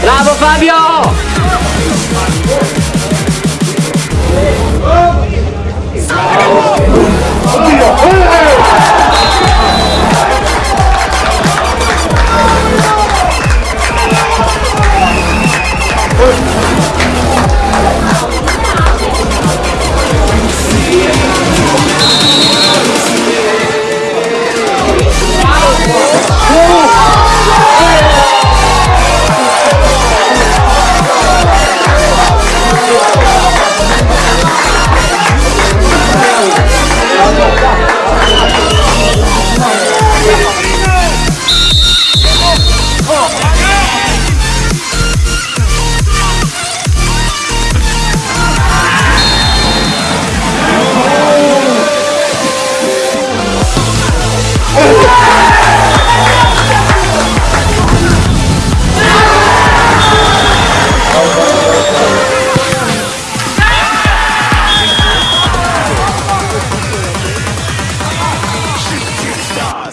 Bravo Fabio!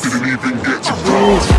didn't even get to ride.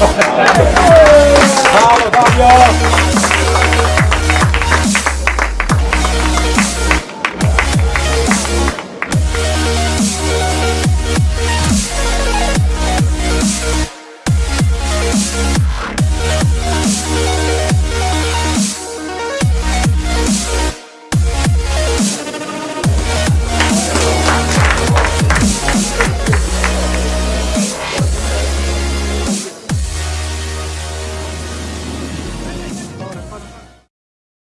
哈哈哈哈哈